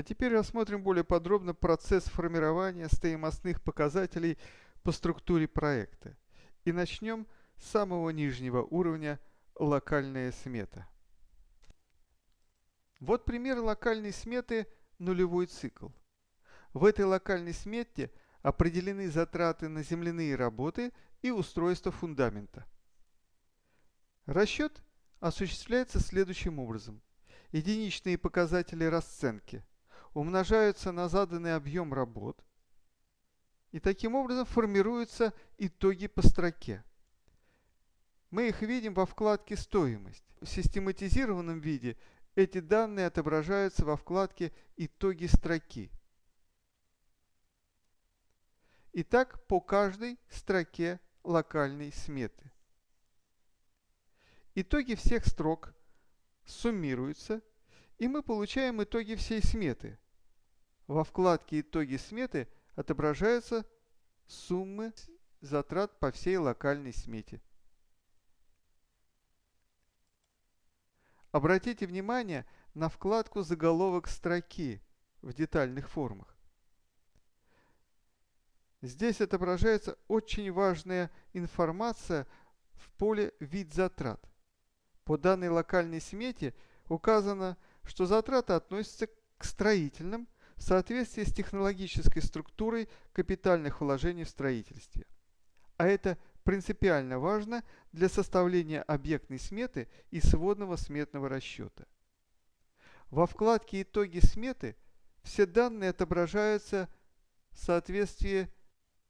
А теперь рассмотрим более подробно процесс формирования стоимостных показателей по структуре проекта. И начнем с самого нижнего уровня локальная смета. Вот пример локальной сметы нулевой цикл. В этой локальной смете определены затраты на земляные работы и устройство фундамента. Расчет осуществляется следующим образом. Единичные показатели расценки умножаются на заданный объем работ, и таким образом формируются итоги по строке. Мы их видим во вкладке «Стоимость». В систематизированном виде эти данные отображаются во вкладке «Итоги строки». Итак, по каждой строке локальной сметы. Итоги всех строк суммируются, и мы получаем итоги всей сметы. Во вкладке «Итоги сметы» отображаются суммы затрат по всей локальной смете. Обратите внимание на вкладку «Заголовок строки» в детальных формах. Здесь отображается очень важная информация в поле «Вид затрат». По данной локальной смете указано, что затраты относятся к строительным в соответствии с технологической структурой капитальных вложений в строительстве. А это принципиально важно для составления объектной сметы и сводного сметного расчета. Во вкладке «Итоги сметы» все данные отображаются в соответствии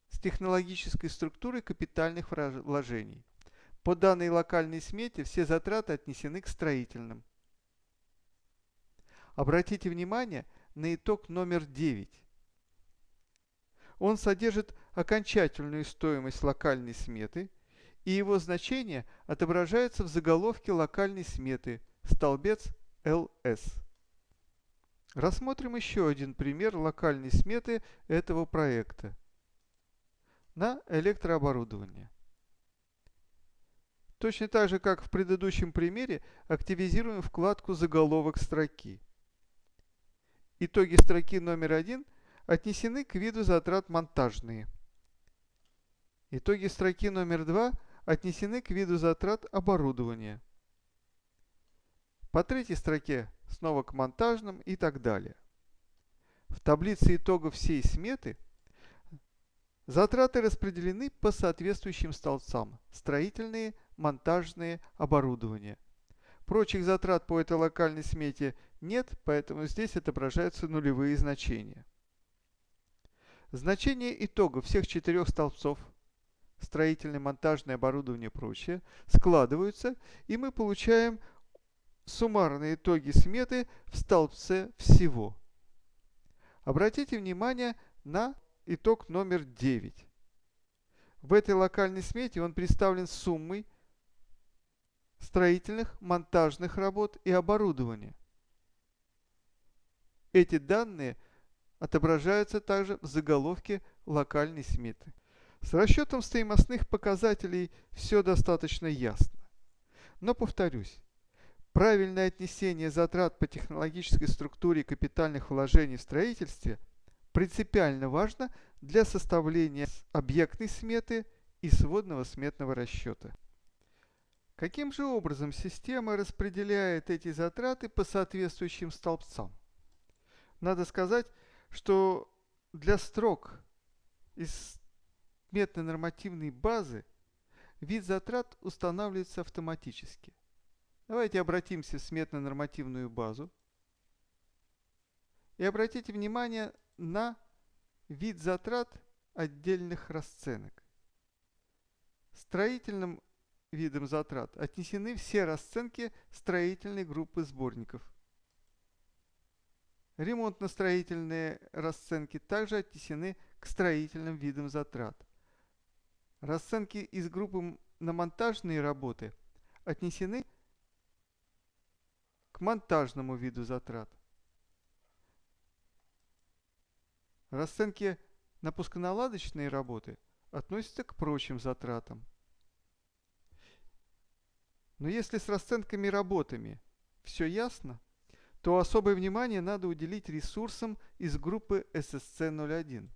с технологической структурой капитальных вложений. По данной локальной смете все затраты отнесены к строительным. Обратите внимание на итог номер 9. Он содержит окончательную стоимость локальной сметы, и его значение отображается в заголовке локальной сметы, столбец LS. Рассмотрим еще один пример локальной сметы этого проекта на электрооборудование. Точно так же, как в предыдущем примере, активизируем вкладку «Заголовок строки». Итоги строки номер один отнесены к виду затрат монтажные. Итоги строки номер два отнесены к виду затрат оборудования. По третьей строке снова к монтажным и так далее. В таблице итогов всей сметы – Затраты распределены по соответствующим столбцам – строительные, монтажные, оборудование. Прочих затрат по этой локальной смете нет, поэтому здесь отображаются нулевые значения. Значения итога всех четырех столбцов – строительное, монтажное, оборудование и прочее – складываются, и мы получаем суммарные итоги сметы в столбце всего. Обратите внимание на итог номер 9. В этой локальной смете он представлен суммой строительных, монтажных работ и оборудования. Эти данные отображаются также в заголовке локальной сметы. С расчетом стоимостных показателей все достаточно ясно. Но повторюсь, правильное отнесение затрат по технологической структуре капитальных вложений в строительстве – принципиально важно для составления объектной сметы и сводного сметного расчета. Каким же образом система распределяет эти затраты по соответствующим столбцам? Надо сказать, что для строк из метно-нормативной базы вид затрат устанавливается автоматически. Давайте обратимся в сметно-нормативную базу. И обратите внимание на вид затрат отдельных расценок. Строительным видом затрат отнесены все расценки строительной группы сборников. Ремонтно-строительные расценки также отнесены к строительным видам затрат. Расценки из группы на монтажные работы отнесены к монтажному виду затрат. Расценки на пусконаладочные работы относятся к прочим затратам. Но если с расценками работами все ясно, то особое внимание надо уделить ресурсам из группы SSC01.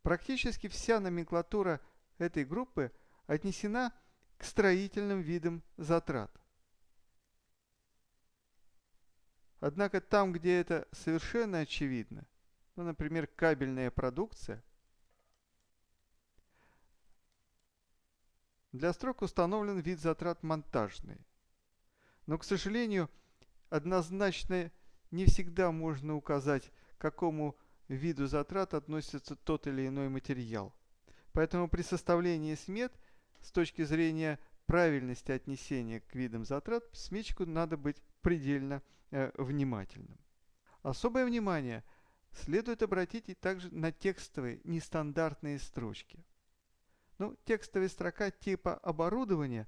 Практически вся номенклатура этой группы отнесена к строительным видам затрат. Однако там, где это совершенно очевидно, ну, например, кабельная продукция, для строк установлен вид затрат монтажный. Но, к сожалению, однозначно не всегда можно указать, к какому виду затрат относится тот или иной материал. Поэтому при составлении смет с точки зрения правильности отнесения к видам затрат сметчику надо быть предельно э, внимательным. Особое внимание следует обратить и также на текстовые нестандартные строчки. Ну, текстовая строка типа оборудования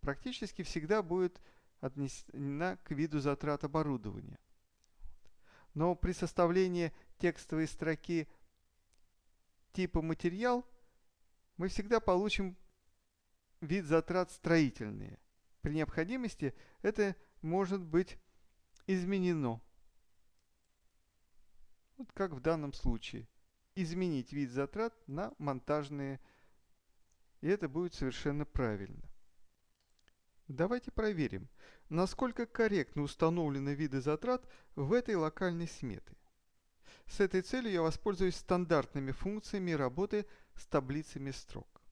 практически всегда будет отнесена к виду затрат оборудования. Но при составлении текстовой строки типа материал мы всегда получим вид затрат строительные. При необходимости это может быть изменено. Вот как в данном случае. Изменить вид затрат на монтажные. И это будет совершенно правильно. Давайте проверим, насколько корректно установлены виды затрат в этой локальной сметы. С этой целью я воспользуюсь стандартными функциями работы с таблицами строк.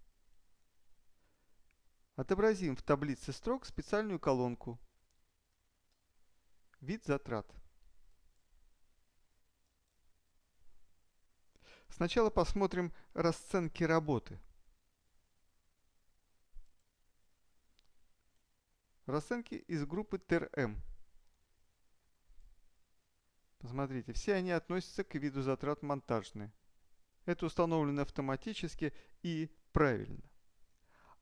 Отобразим в таблице строк специальную колонку «Вид затрат». Сначала посмотрим расценки работы – Расценки из группы ТРМ. Посмотрите, все они относятся к виду затрат монтажные. Это установлено автоматически и правильно.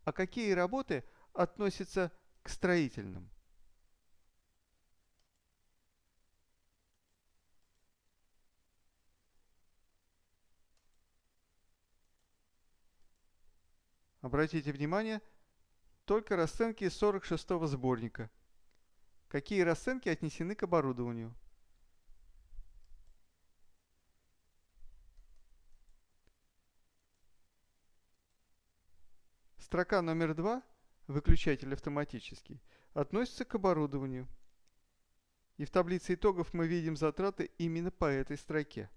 А какие работы относятся к строительным? Обратите внимание, только расценки из 46-го сборника. Какие расценки отнесены к оборудованию? Строка номер 2, выключатель автоматический, относится к оборудованию. И в таблице итогов мы видим затраты именно по этой строке.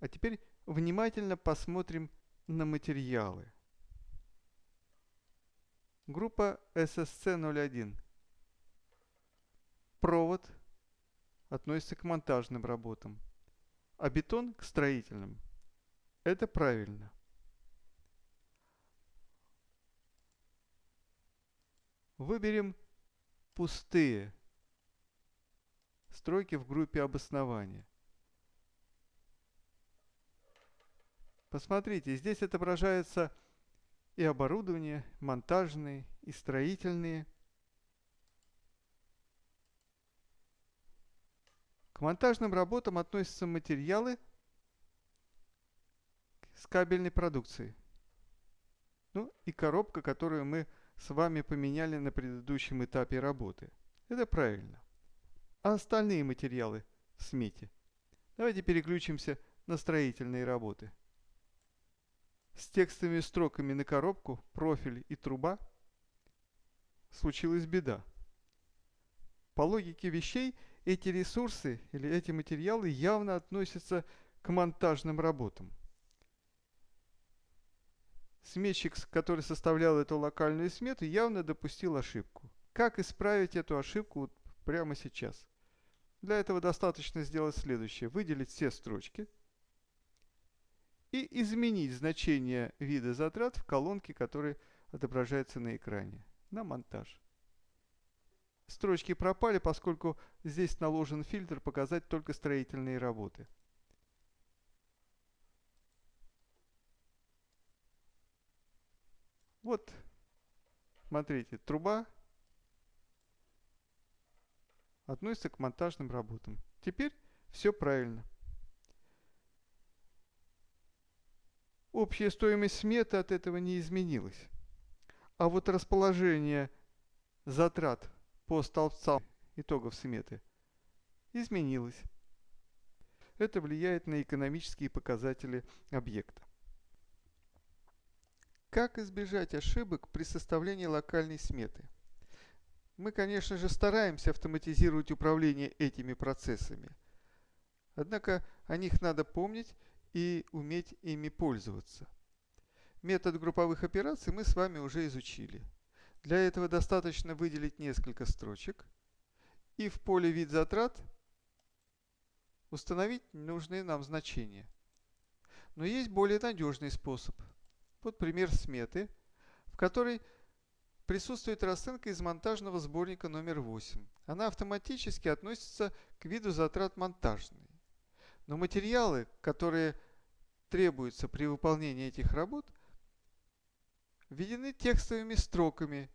А теперь внимательно посмотрим на материалы. Группа SSC01. Провод относится к монтажным работам, а бетон к строительным. Это правильно. Выберем пустые стройки в группе обоснования. Посмотрите, здесь отображается и оборудование, монтажные, и строительные. К монтажным работам относятся материалы с кабельной продукцией. Ну и коробка, которую мы с вами поменяли на предыдущем этапе работы. Это правильно. А остальные материалы в смете? Давайте переключимся на строительные работы с текстовыми строками на коробку, профиль и труба, случилась беда. По логике вещей, эти ресурсы или эти материалы явно относятся к монтажным работам. Сметчик, который составлял эту локальную смету, явно допустил ошибку. Как исправить эту ошибку прямо сейчас? Для этого достаточно сделать следующее. Выделить все строчки – и изменить значение вида затрат в колонке, который отображается на экране, на монтаж. Строчки пропали, поскольку здесь наложен фильтр показать только строительные работы. Вот, смотрите, труба относится к монтажным работам. Теперь все правильно. Общая стоимость сметы от этого не изменилась. А вот расположение затрат по столбцам итогов сметы изменилась. Это влияет на экономические показатели объекта. Как избежать ошибок при составлении локальной сметы? Мы, конечно же, стараемся автоматизировать управление этими процессами. Однако о них надо помнить и уметь ими пользоваться. Метод групповых операций мы с вами уже изучили. Для этого достаточно выделить несколько строчек и в поле «Вид затрат» установить нужные нам значения. Но есть более надежный способ. Вот пример сметы, в которой присутствует расценка из монтажного сборника номер 8. Она автоматически относится к виду затрат монтажные. Но материалы, которые требуются при выполнении этих работ, введены текстовыми строками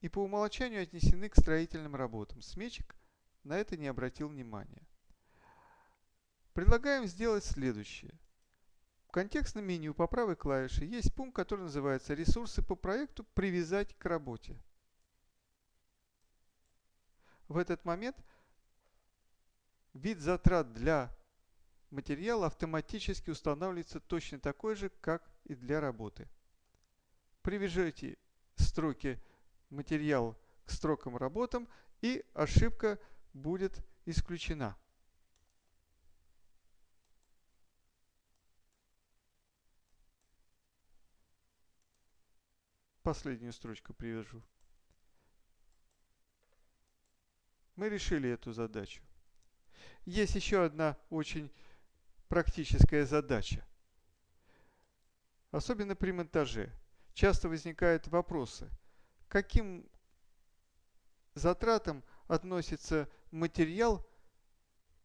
и по умолчанию отнесены к строительным работам. Сметчик на это не обратил внимания. Предлагаем сделать следующее. В контекстном меню по правой клавише есть пункт, который называется «Ресурсы по проекту. Привязать к работе». В этот момент вид затрат для материала автоматически устанавливается точно такой же, как и для работы. Привяжите строки материал к строкам работам и ошибка будет исключена. Последнюю строчку привяжу. Мы решили эту задачу. Есть еще одна очень практическая задача. Особенно при монтаже. Часто возникают вопросы, каким затратам относится материал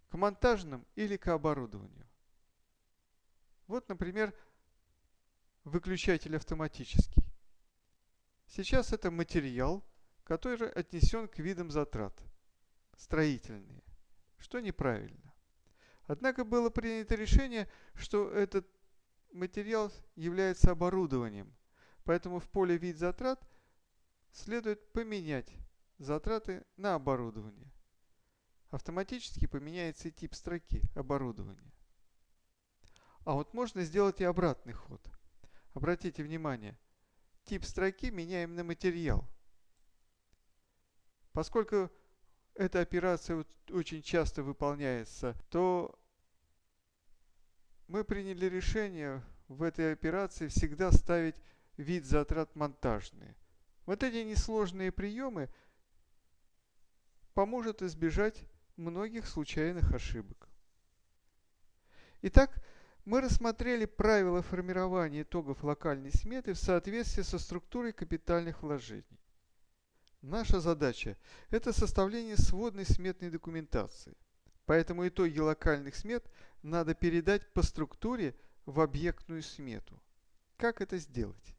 к монтажным или к оборудованию. Вот, например, выключатель автоматический. Сейчас это материал, который отнесен к видам затрат. Строительные. Что неправильно. Однако было принято решение, что этот материал является оборудованием. Поэтому в поле «Вид затрат» следует поменять затраты на оборудование. Автоматически поменяется и тип строки оборудования. А вот можно сделать и обратный ход. Обратите внимание, тип строки меняем на материал. Поскольку эта операция очень часто выполняется, то мы приняли решение в этой операции всегда ставить вид затрат монтажные. Вот эти несложные приемы поможет избежать многих случайных ошибок. Итак, мы рассмотрели правила формирования итогов локальной сметы в соответствии со структурой капитальных вложений. Наша задача – это составление сводной сметной документации. Поэтому итоги локальных смет надо передать по структуре в объектную смету. Как это сделать?